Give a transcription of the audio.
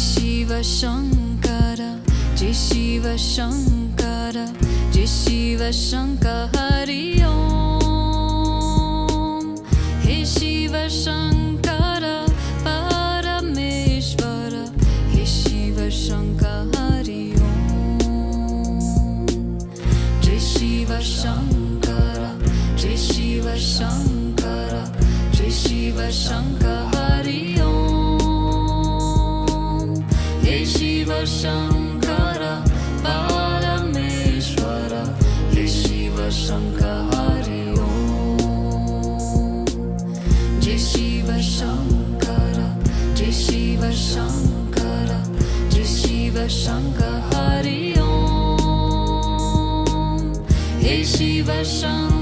शिव शङ्कर जि शिव शङ्कारि शिव शङ्कर परमेश्वर हे शिव शङ्कर हरि जय शिव शङ्कर जय शिव शङ्कर जय शिव शङ्कर हरि हे शिव शङ्कर